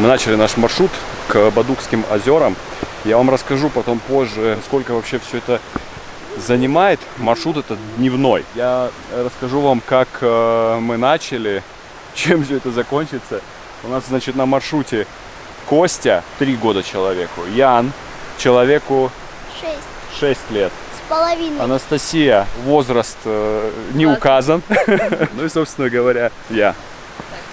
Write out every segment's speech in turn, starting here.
Мы начали наш маршрут к Бадукским озерам. Я вам расскажу потом позже, сколько вообще все это занимает. Маршрут это дневной. Я расскажу вам, как э, мы начали, чем все это закончится. У нас, значит, на маршруте Костя, три года человеку, Ян, человеку Шесть 6 лет. с половиной. Анастасия, возраст э, не указан. Ну и, собственно говоря, я.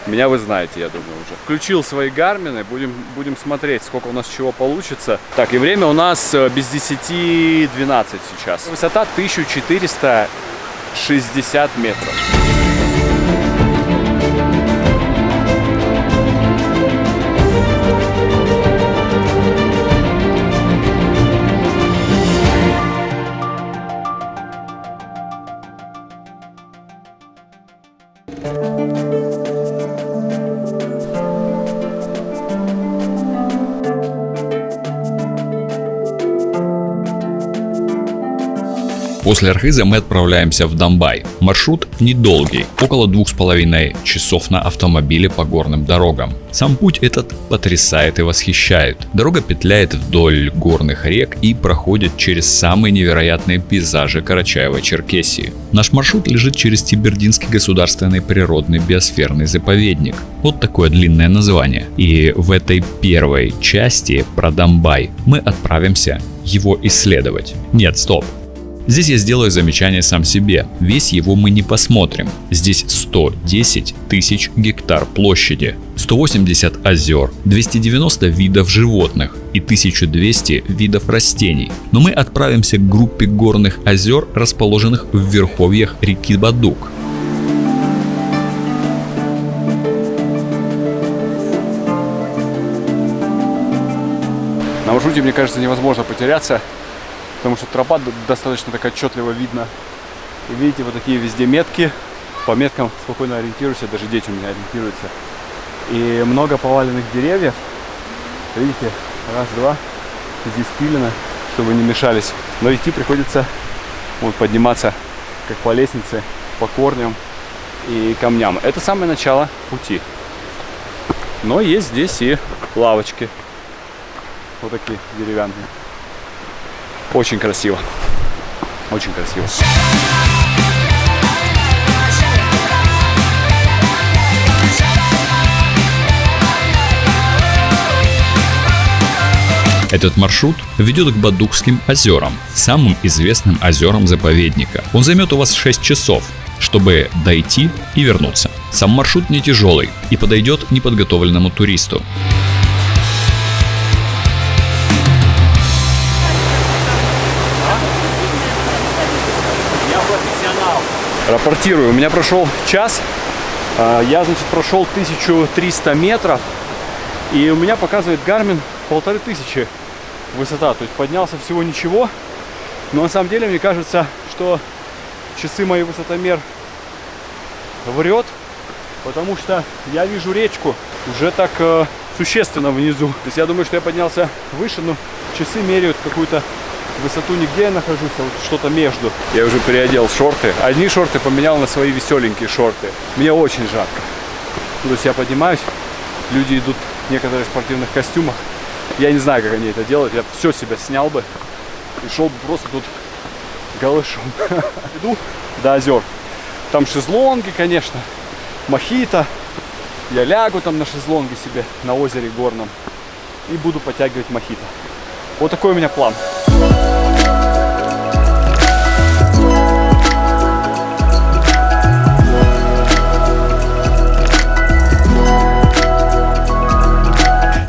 Меня вы знаете, я думаю, уже. Включил свои гармины, будем, будем смотреть, сколько у нас чего получится. Так, и время у нас э, без 10-12 сейчас. Высота 1460 метров. После Архиза мы отправляемся в Домбай. Маршрут недолгий, около двух с половиной часов на автомобиле по горным дорогам. Сам путь этот потрясает и восхищает. Дорога петляет вдоль горных рек и проходит через самые невероятные пейзажи Карачаева-Черкесии. Наш маршрут лежит через Тибердинский государственный природный биосферный заповедник. Вот такое длинное название. И в этой первой части про Домбай мы отправимся его исследовать. Нет, стоп. Здесь я сделаю замечание сам себе. Весь его мы не посмотрим. Здесь 110 тысяч гектар площади, 180 озер, 290 видов животных и 1200 видов растений. Но мы отправимся к группе горных озер, расположенных в верховьях реки Бадук. На маршруте, мне кажется, невозможно потеряться, потому что тропа достаточно так отчетливо видно. И видите, вот такие везде метки. По меткам спокойно ориентируешься, даже дети у меня ориентируются. И много поваленных деревьев. Видите, раз, два. Здесь пилено, чтобы не мешались. Но идти приходится вот подниматься как по лестнице, по корням и камням. Это самое начало пути. Но есть здесь и лавочки. Вот такие деревянные. Очень красиво. Очень красиво. Этот маршрут ведет к Бадукским озерам, самым известным озерам заповедника. Он займет у вас 6 часов, чтобы дойти и вернуться. Сам маршрут не тяжелый и подойдет неподготовленному туристу. Рапортирую. У меня прошел час. А, Я, значит, прошел 1300 метров. И у меня показывает Гармин полторы тысячи высота. То есть поднялся всего ничего. Но на самом деле мне кажется, что часы мои высотомер врет. Потому что я вижу речку уже так э, существенно внизу. То есть я думаю, что я поднялся выше, но часы меряют какую-то высоту нигде я нахожусь, а вот что-то между. Я уже переодел шорты. Одни шорты поменял на свои веселенькие шорты. Мне очень жарко. То есть я поднимаюсь, люди идут в спортивных костюмах. Я не знаю, как они это делают. Я все себя снял бы и шел бы просто тут голышом. Иду до озер. Там шезлонги, конечно, мохито. Я лягу там на шезлонге себе на озере горном и буду подтягивать мохито. Вот такой у меня план.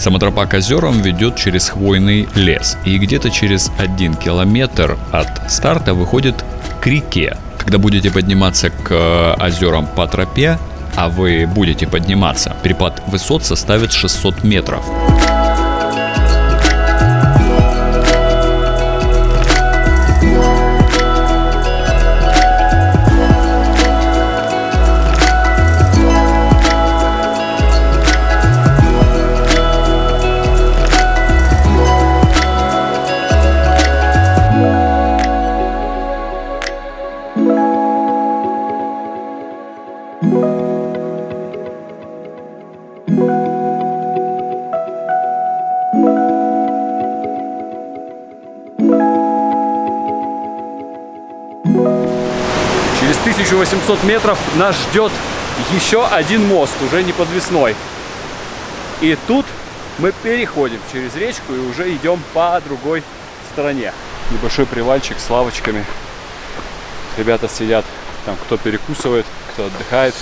Сама тропа к озерам ведет через хвойный лес и где-то через один километр от старта выходит к реке. Когда будете подниматься к озерам по тропе, а вы будете подниматься, перепад высот составит 600 метров. 1800 метров нас ждет еще один мост, уже не подвесной. И тут мы переходим через речку и уже идем по другой стороне. Небольшой привальчик с лавочками. Ребята сидят, там кто перекусывает, кто отдыхает.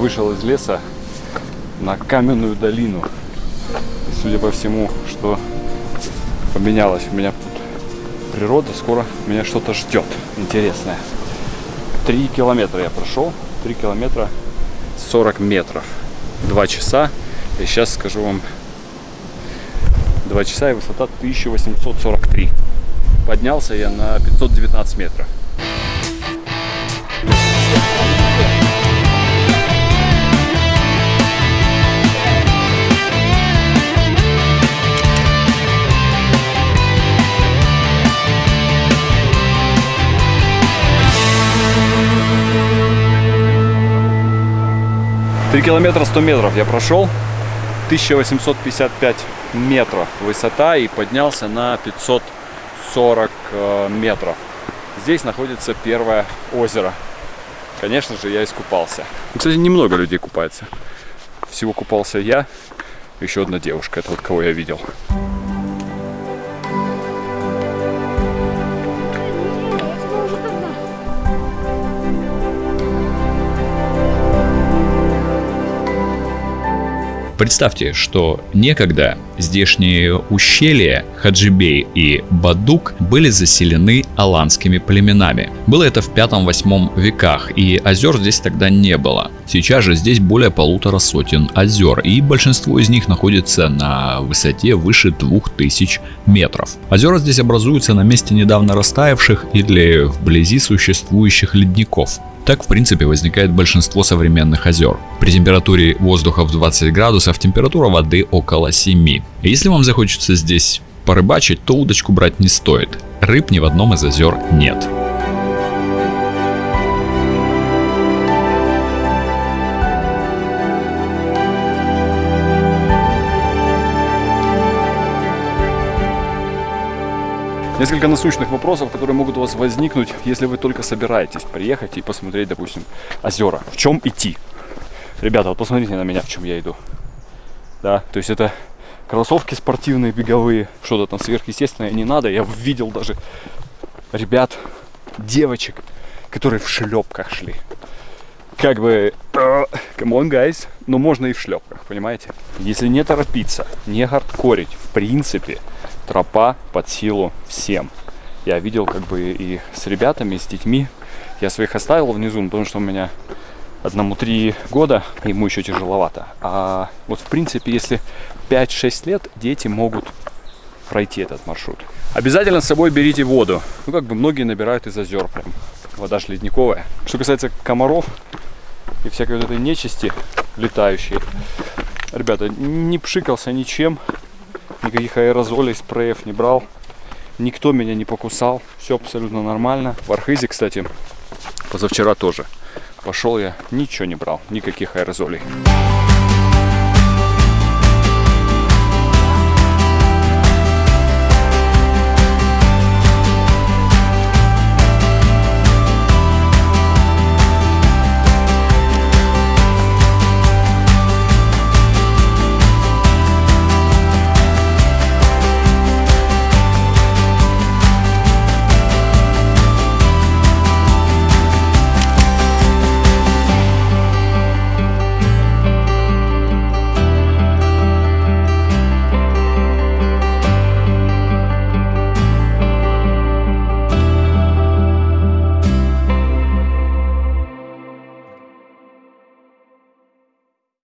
Вышел из леса на каменную долину. И, судя по всему, что поменялось у меня тут природа, скоро меня что-то ждет интересное. Три километра я прошел, три километра 40 метров, два часа. И сейчас скажу вам, два часа и высота 1843. Поднялся я на 519 метров. Три километра 100 метров я прошел. 1855 метров высота и поднялся на 540 э, метров. Здесь находится первое озеро. Конечно же, я искупался. Кстати, немного людей купается. Всего купался я, еще одна девушка, это вот кого я видел. Представьте, что некогда здешние ущелья Хаджибей и Бадук были заселены аланскими племенами. Было это в 5-8 веках, и озер здесь тогда не было. Сейчас же здесь более полутора сотен озер, и большинство из них находится на высоте выше 2000 метров. Озера здесь образуются на месте недавно растаявших или вблизи существующих ледников. Так, в принципе, возникает большинство современных озер. При температуре воздуха в 20 градусов температура воды около 7. Если вам захочется здесь порыбачить, то удочку брать не стоит. Рыб ни в одном из озер нет. Несколько насущных вопросов, которые могут у вас возникнуть, если вы только собираетесь приехать и посмотреть, допустим, озера. В чем идти? Ребята, вот посмотрите на меня, в чем я иду. Да, то есть это кроссовки спортивные, беговые, что-то там сверхъестественное не надо. Я видел даже ребят, девочек, которые в шлепках шли. Как бы, come on, guys, но можно и в шлепках, понимаете? Если не торопиться, не хардкорить, в принципе, тропа под силу всем. Я видел как бы и с ребятами, и с детьми. Я своих оставил внизу, потому что у меня одному три года, ему еще тяжеловато. А вот в принципе, если 5-6 лет, дети могут пройти этот маршрут. Обязательно с собой берите воду. Ну, как бы многие набирают из озер прям. Вода ж ледниковая. Что касается комаров и всякой вот этой нечисти летающей. Ребята, не пшикался ничем никаких аэрозолей, спреев не брал. Никто меня не покусал, все абсолютно нормально. В Архизе, кстати, позавчера тоже. Пошел я, ничего не брал, никаких аэрозолей.